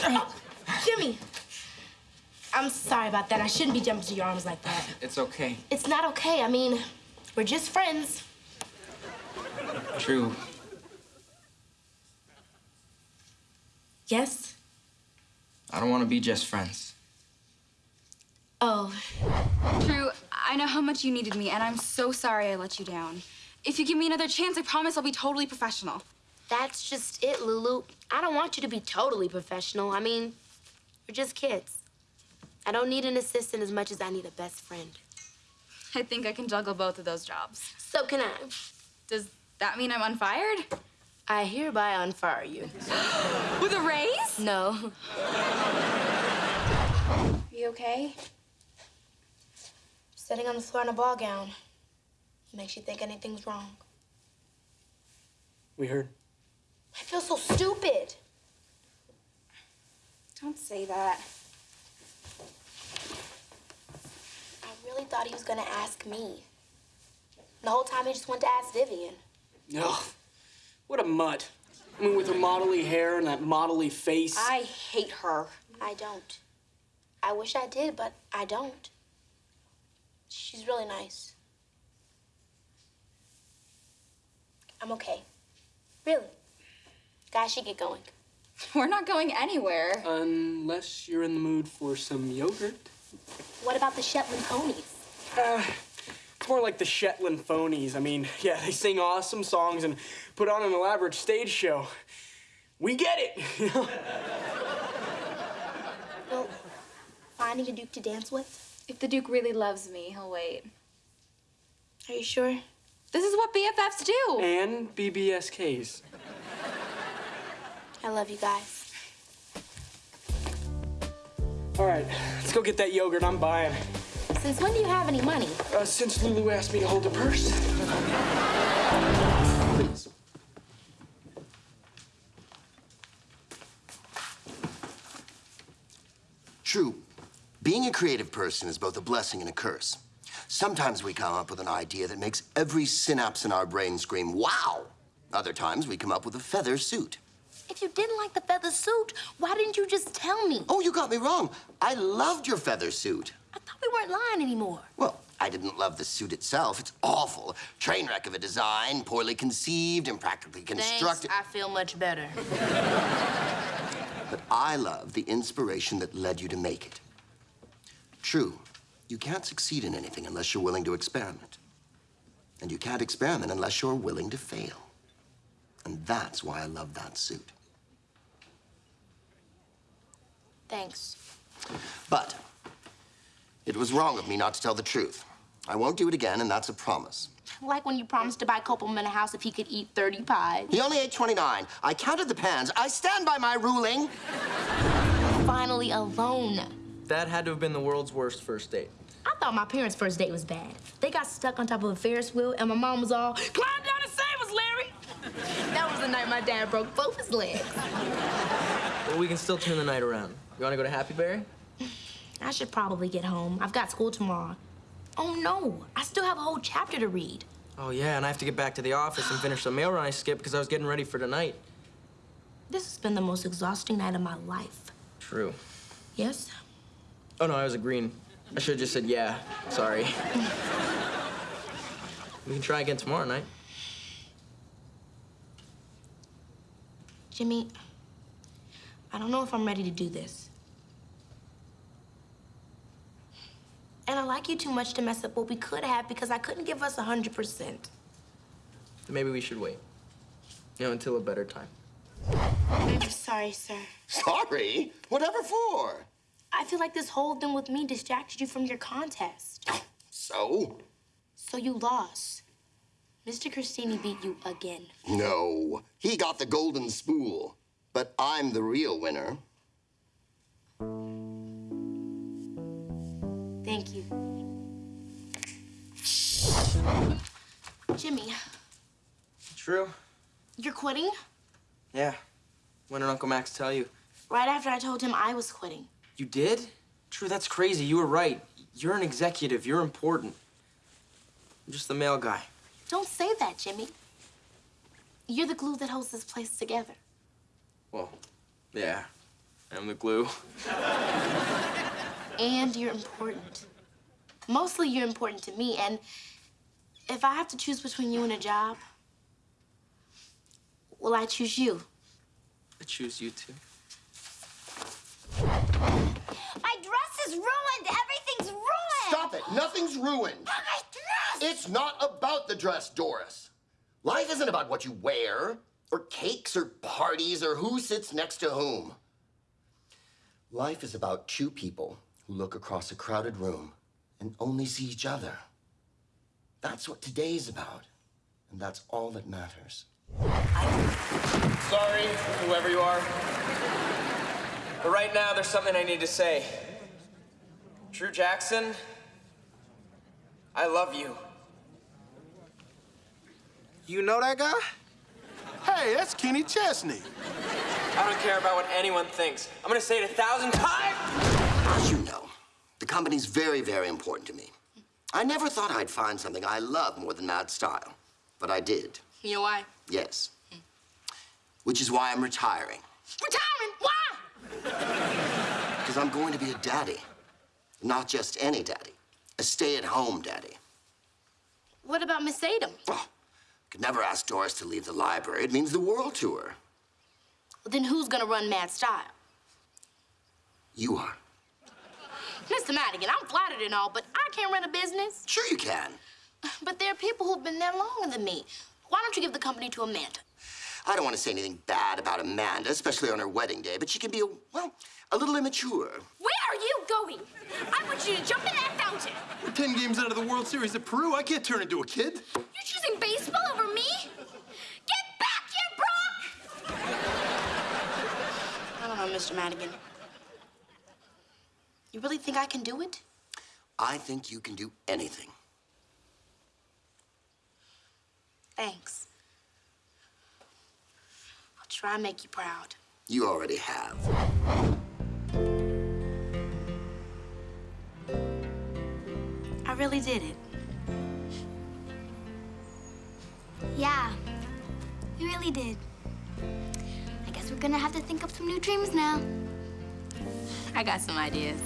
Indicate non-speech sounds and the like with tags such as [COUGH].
[LAUGHS] Jimmy! I'm sorry about that. I shouldn't be jumping to your arms like that. It's okay. It's not okay. I mean, we're just friends. True. Yes? I don't want to be just friends. Oh, True, I know how much you needed me, and I'm so sorry I let you down. If you give me another chance, I promise I'll be totally professional. that's just it, Lulu. I don't want you to be totally professional. I mean, we're just kids. I don't need an assistant as much as I need a best friend. I think I can juggle both of those jobs. So can I. Does that mean I'm unfired? I hereby unfire you. [GASPS] With a raise? No. You okay? Sitting on the floor in a ball gown makes you think anything's wrong. We heard. I feel so stupid. Don't say that. I really thought he was gonna ask me. The whole time he just wanted to ask Vivian. Ugh, what a mutt. I mean, with her modelly hair and that modelly face. I hate her. I don't. I wish I did, but I don't. She's really nice. I'm okay. Really. Guys should get going. [LAUGHS] We're not going anywhere. Unless you're in the mood for some yogurt. What about the Shetland ponies? Uh, it's more like the Shetland phonies. I mean, [LAUGHS] yeah, they sing awesome songs and put on an elaborate stage show. We get it, you [LAUGHS] know? Well, finding a duke to dance with? If the Duke really loves me, he'll wait. Are you sure? This is what BFFs do. And BBSKs. I love you guys. All right, let's go get that yogurt. I'm buying. Since when do you have any money? Uh, since Lulu asked me to hold the purse. Please. True. Being a creative person is both a blessing and a curse. Sometimes we come up with an idea that makes every synapse in our brain scream, wow! Other times we come up with a feather suit. If you didn't like the feather suit, why didn't you just tell me? Oh, you got me wrong. I loved your feather suit. I thought we weren't lying anymore. Well, I didn't love the suit itself. It's awful. Train wreck of a design, poorly conceived, impractically constructed. Thanks, I feel much better. But I love the inspiration that led you to make it. True, you can't succeed in anything unless you're willing to experiment. And you can't experiment unless you're willing to fail. And that's why I love that suit. Thanks. But it was wrong of me not to tell the truth. I won't do it again, and that's a promise. Like when you promised to buy Copeland a house if he could eat 30 pies. He only ate 29. I counted the pans. I stand by my ruling. Finally alone. That had to have been the world's worst first date. I thought my parents' first date was bad. They got stuck on top of a Ferris wheel, and my mom was all, climb down and save us, Larry! that was the night my dad broke both his legs. But we can still turn the night around. You want to go to Happy Berry? I should probably get home. I've got school tomorrow. Oh no, I still have a whole chapter to read. Oh, yeah, and I have to get back to the office and finish the mail run I skipped because I was getting ready for tonight. This has been the most exhausting night of my life. True. Yes? Oh, no, I was agreeing. I should have just said yeah. Sorry. [LAUGHS] we can try again tomorrow night. Jimmy, I don't know if I'm ready to do this. And I like you too much to mess up what we could have because I couldn't give us 100%. Then maybe we should wait. You know, until a better time. I'm sorry, sir. Sorry? Whatever for? I feel like this whole thing with me distracted you from your contest. So? So you lost. Mr. Christini beat you again. No. He got the golden spool. But I'm the real winner. Thank you. Jimmy, True? you're quitting? Yeah. When did Uncle Max tell you? Right after I told him I was quitting. You did? True, that's crazy. You were right. You're an executive. You're important. I'm just the mail guy. Don't say that, Jimmy. You're the glue that holds this place together. Well, yeah. I'm the glue. [LAUGHS] And you're important. Mostly you're important to me, and if I have to choose between you and a job, well, I choose you. I choose you too. My dress is ruined. Everything's ruined. Stop it! Nothing's ruined. My dress. It's not about the dress, Doris. Life isn't about what you wear, or cakes, or parties, or who sits next to whom. Life is about two people who look across a crowded room and only see each other. That's what today's about, and that's all that matters. Sorry, whoever you are. But right now, there's something I need to say. True Jackson, I love you. You know that guy? Hey, that's Kenny Chesney. I don't care about what anyone thinks. I'm gonna say it a thousand times. As you know, the company's very, very important to me. I never thought I'd find something I love more than Mad Style, but I did. You know why? Yes. Which is why I'm retiring. Retiring? Why? [LAUGHS] Because I'm going to be a daddy. Not just any daddy, a stay at home daddy. What about Miss Adam? Oh, could never ask Doris to leave the library. It means the world to her. Well, then who's gonna run Mad Style? You are. Mr. Madigan, I'm flattered and all, but I can't run a business. Sure, you can. But there are people who've been there longer than me. Why don't you give the company to Amanda? I don't want to say anything bad about Amanda, especially on her wedding day, but she can be, a, well, a little immature. Where are you going? I want you to jump in that fountain. We're 10 games out of the World Series at Peru. I can't turn into a kid. You're choosing baseball over me? Get back here, Brock! I don't know, Mr. Madigan. You really think I can do it? I think you can do anything. Thanks. I'll try and make you proud. You already have. I really did it. Yeah, you really did. I guess we're gonna have to think up some new dreams now. I got some ideas.